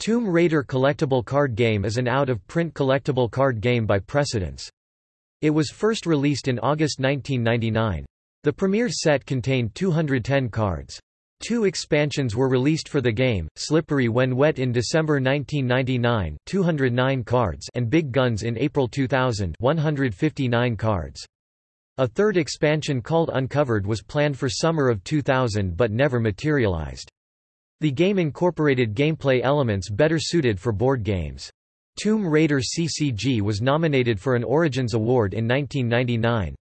Tomb Raider collectible card game is an out-of-print collectible card game by Precedence. It was first released in August 1999. The premiere set contained 210 cards. Two expansions were released for the game, Slippery When Wet in December 1999 209 cards and Big Guns in April 2000 159 cards. A third expansion called Uncovered was planned for summer of 2000 but never materialized. The game incorporated gameplay elements better suited for board games. Tomb Raider CCG was nominated for an Origins Award in 1999.